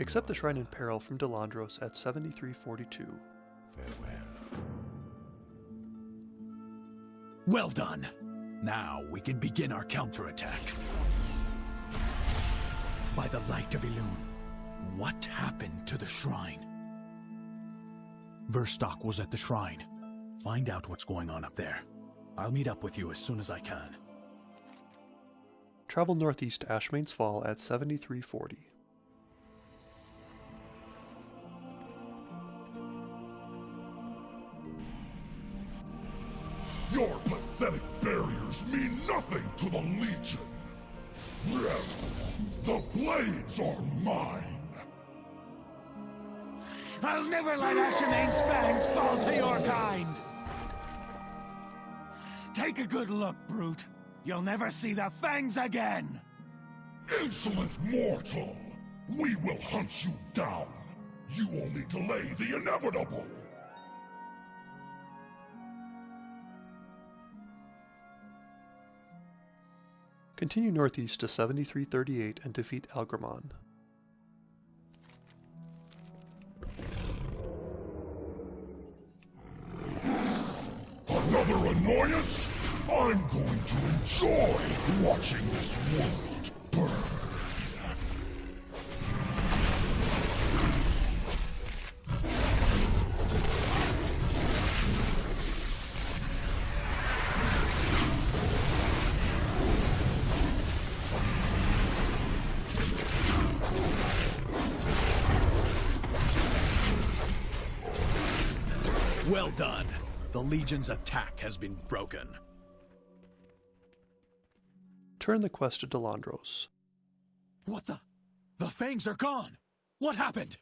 Accept the Shrine in Peril from Delandros at 7342. Farewell. Well done. Now we can begin our counterattack. By the light of Elune, what happened to the shrine? Verstock was at the shrine. Find out what's going on up there. I'll meet up with you as soon as I can. Travel northeast to Ashamane's Fall at 7340. Your pathetic barriers mean nothing to the Legion. The blades are mine. I'll never let Ashamane's fangs fall to your kind! Take a good look, Brute. You'll never see the fangs again! Insolent mortal! We will hunt you down. You only delay the inevitable. Continue northeast to 7338 and defeat Algramon. Another annoyance? I'm going to enjoy watching this world Well done. The Legion's attack has been broken. Turn the quest to Delandros. What the? The fangs are gone! What happened?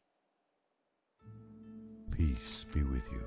Peace be with you.